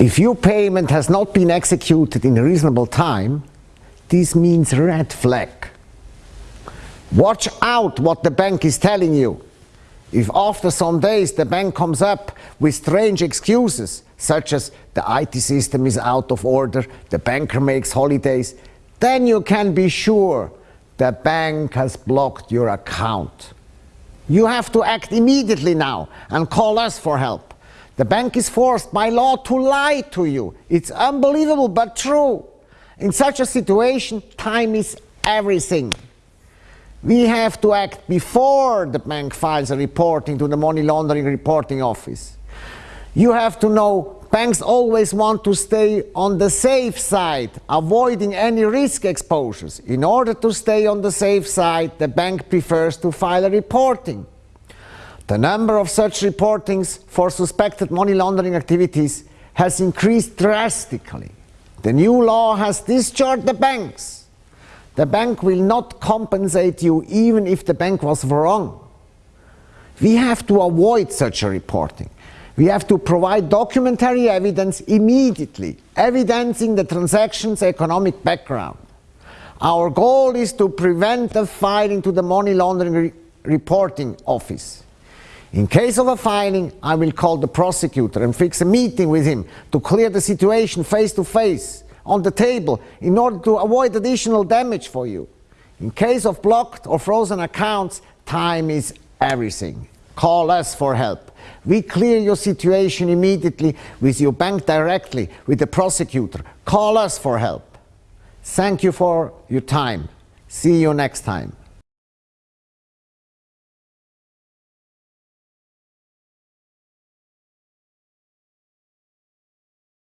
If your payment has not been executed in a reasonable time, this means red flag. Watch out what the bank is telling you. If after some days the bank comes up with strange excuses, such as the IT system is out of order, the banker makes holidays, then you can be sure the bank has blocked your account. You have to act immediately now and call us for help. The bank is forced by law to lie to you. It's unbelievable but true. In such a situation, time is everything. We have to act before the bank files a reporting to the money laundering reporting office. You have to know banks always want to stay on the safe side, avoiding any risk exposures. In order to stay on the safe side, the bank prefers to file a reporting. The number of such reportings for suspected money laundering activities has increased drastically. The new law has discharged the banks. The bank will not compensate you even if the bank was wrong. We have to avoid such a reporting. We have to provide documentary evidence immediately, evidencing the transaction's economic background. Our goal is to prevent the filing to the money laundering re reporting office. In case of a filing, I will call the prosecutor and fix a meeting with him to clear the situation face to face on the table in order to avoid additional damage for you. In case of blocked or frozen accounts, time is everything. Call us for help. We clear your situation immediately with your bank directly, with the prosecutor. Call us for help. Thank you for your time. See you next time.